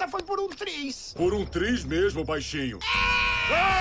Essa foi por um triz. Por um triz mesmo, baixinho. Ah!